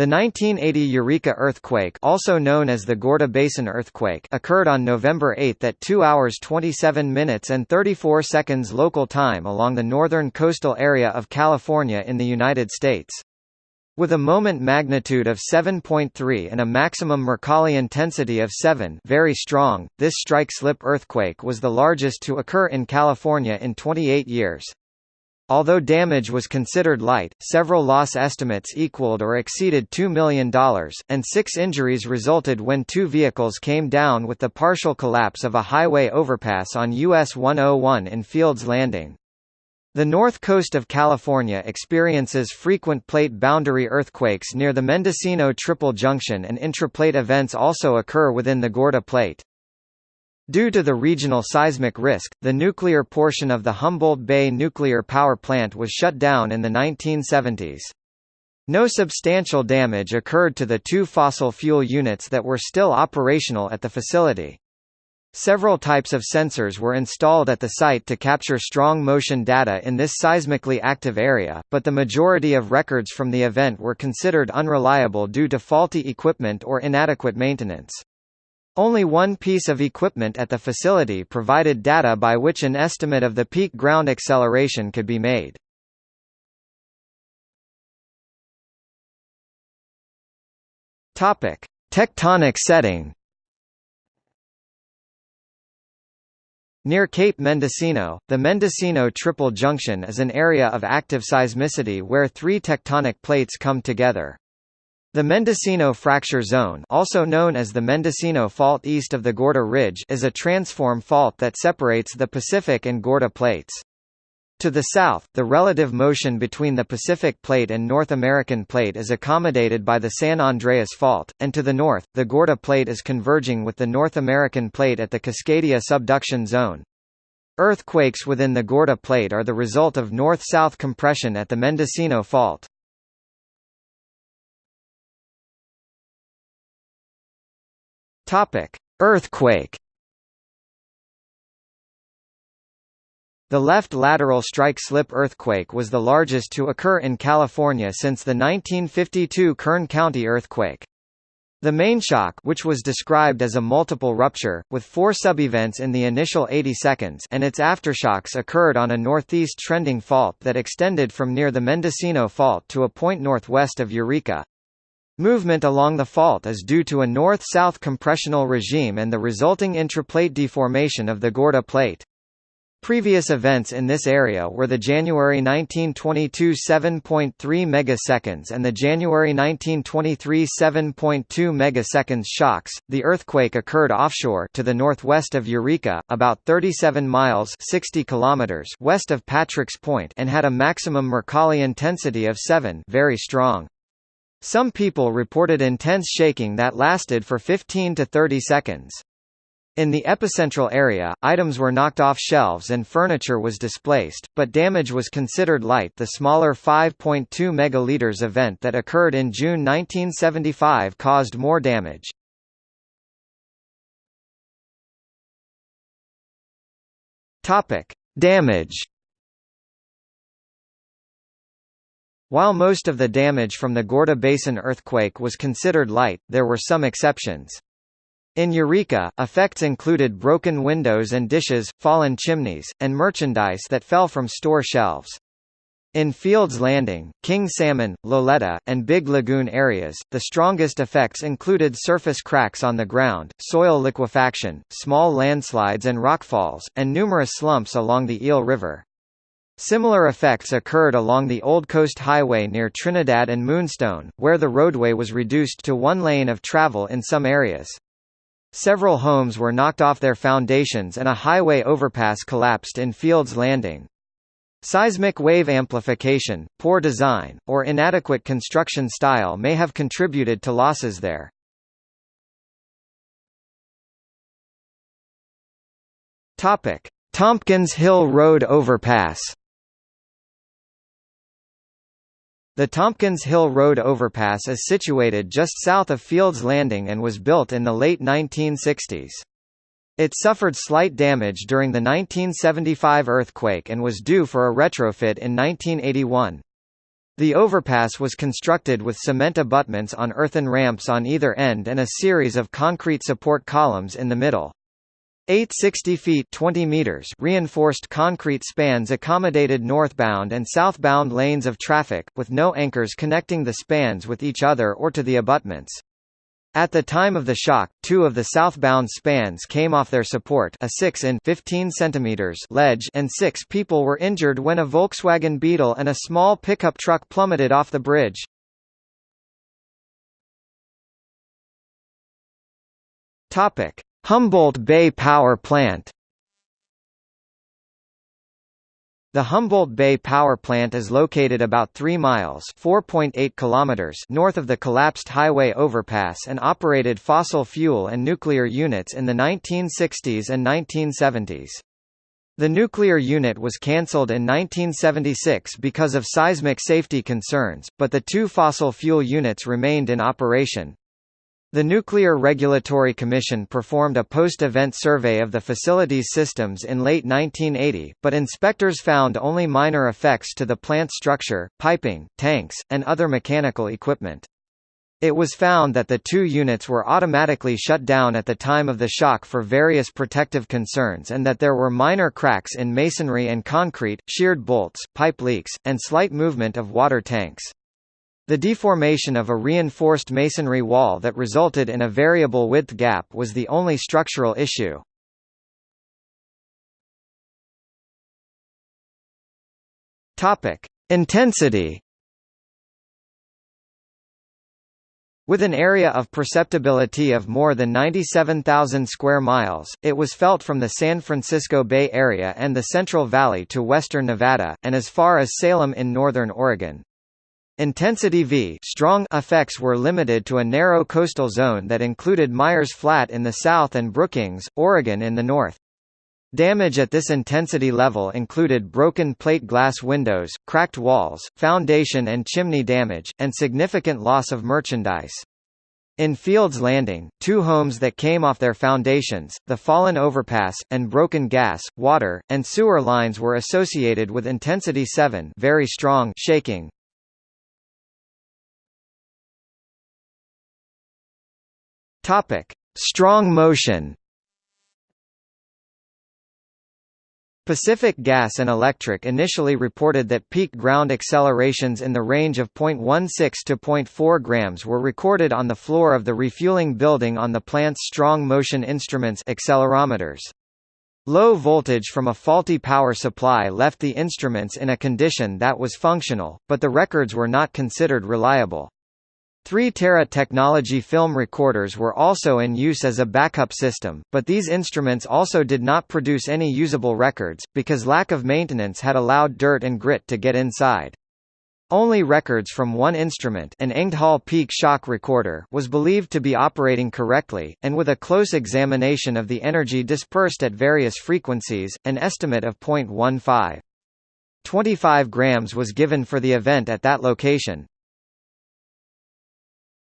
The 1980 Eureka earthquake also known as the Gorda Basin earthquake occurred on November 8 at 2 hours 27 minutes and 34 seconds local time along the northern coastal area of California in the United States. With a moment magnitude of 7.3 and a maximum Mercalli intensity of 7 very strong, this strike-slip earthquake was the largest to occur in California in 28 years. Although damage was considered light, several loss estimates equaled or exceeded $2 million, and six injuries resulted when two vehicles came down with the partial collapse of a highway overpass on US 101 in Fields Landing. The north coast of California experiences frequent plate boundary earthquakes near the Mendocino Triple Junction and intraplate events also occur within the Gorda Plate. Due to the regional seismic risk, the nuclear portion of the Humboldt Bay nuclear power plant was shut down in the 1970s. No substantial damage occurred to the two fossil fuel units that were still operational at the facility. Several types of sensors were installed at the site to capture strong motion data in this seismically active area, but the majority of records from the event were considered unreliable due to faulty equipment or inadequate maintenance. Only one piece of equipment at the facility provided data by which an estimate of the peak ground acceleration could be made. Topic: Tectonic setting. Near Cape Mendocino, the Mendocino Triple Junction is an area of active seismicity where three tectonic plates come together. The Mendocino Fracture Zone also known as the Mendocino Fault east of the Gorda Ridge is a transform fault that separates the Pacific and Gorda plates. To the south, the relative motion between the Pacific Plate and North American Plate is accommodated by the San Andreas Fault, and to the north, the Gorda Plate is converging with the North American Plate at the Cascadia subduction zone. Earthquakes within the Gorda Plate are the result of north-south compression at the Mendocino Fault. Topic: Earthquake. The left lateral strike-slip earthquake was the largest to occur in California since the 1952 Kern County earthquake. The main shock which was described as a multiple rupture, with four subevents in the initial 80 seconds and its aftershocks occurred on a northeast trending fault that extended from near the Mendocino Fault to a point northwest of Eureka. Movement along the fault is due to a north-south compressional regime and the resulting intraplate deformation of the Gorda plate. Previous events in this area were the January 1922 7.3 megaseconds and the January 1923 7.2 megaseconds shocks. The earthquake occurred offshore to the northwest of Eureka, about 37 miles 60 kilometers west of Patrick's Point and had a maximum Mercalli intensity of 7, very strong. Some people reported intense shaking that lasted for 15 to 30 seconds. In the epicentral area, items were knocked off shelves and furniture was displaced, but damage was considered light. The smaller 5.2 megaliters event that occurred in June 1975 caused more damage. Topic: Damage While most of the damage from the Gorda Basin earthquake was considered light, there were some exceptions. In Eureka, effects included broken windows and dishes, fallen chimneys, and merchandise that fell from store shelves. In Fields Landing, King Salmon, Loleta, and Big Lagoon areas, the strongest effects included surface cracks on the ground, soil liquefaction, small landslides and rockfalls, and numerous slumps along the Eel River. Similar effects occurred along the Old Coast Highway near Trinidad and Moonstone, where the roadway was reduced to one lane of travel in some areas. Several homes were knocked off their foundations and a highway overpass collapsed in Fields Landing. Seismic wave amplification, poor design, or inadequate construction style may have contributed to losses there. Tompkins Hill Road overpass The Tompkins Hill Road overpass is situated just south of Fields Landing and was built in the late 1960s. It suffered slight damage during the 1975 earthquake and was due for a retrofit in 1981. The overpass was constructed with cement abutments on earthen ramps on either end and a series of concrete support columns in the middle. Eight 60 feet 20 meters reinforced concrete spans accommodated northbound and southbound lanes of traffic, with no anchors connecting the spans with each other or to the abutments. At the time of the shock, two of the southbound spans came off their support a 6 in 15 centimeters ledge and six people were injured when a Volkswagen Beetle and a small pickup truck plummeted off the bridge. Humboldt Bay Power Plant The Humboldt Bay Power Plant is located about 3 miles (4.8 kilometers) north of the collapsed highway overpass and operated fossil fuel and nuclear units in the 1960s and 1970s. The nuclear unit was cancelled in 1976 because of seismic safety concerns, but the two fossil fuel units remained in operation, the Nuclear Regulatory Commission performed a post-event survey of the facility's systems in late 1980, but inspectors found only minor effects to the plant structure, piping, tanks, and other mechanical equipment. It was found that the two units were automatically shut down at the time of the shock for various protective concerns and that there were minor cracks in masonry and concrete, sheared bolts, pipe leaks, and slight movement of water tanks. The deformation of a reinforced masonry wall that resulted in a variable width gap was the only structural issue. Intensity. With an area of perceptibility of more than 97,000 square miles, it was felt from the San Francisco Bay Area and the Central Valley to western Nevada, and as far as Salem in northern Oregon. Intensity V strong effects were limited to a narrow coastal zone that included Myers Flat in the south and Brookings, Oregon in the north. Damage at this intensity level included broken plate glass windows, cracked walls, foundation and chimney damage, and significant loss of merchandise. In Fields Landing, two homes that came off their foundations, the fallen overpass, and broken gas, water, and sewer lines were associated with intensity 7 very strong shaking. Topic: Strong motion. Pacific Gas and Electric initially reported that peak ground accelerations in the range of 0.16 to 0.4 grams were recorded on the floor of the refueling building on the plant's strong motion instruments accelerometers. Low voltage from a faulty power supply left the instruments in a condition that was functional, but the records were not considered reliable. 3-Terra technology film recorders were also in use as a backup system, but these instruments also did not produce any usable records, because lack of maintenance had allowed dirt and grit to get inside. Only records from one instrument an Engdahl peak shock recorder was believed to be operating correctly, and with a close examination of the energy dispersed at various frequencies, an estimate of 0.15. 25 grams was given for the event at that location.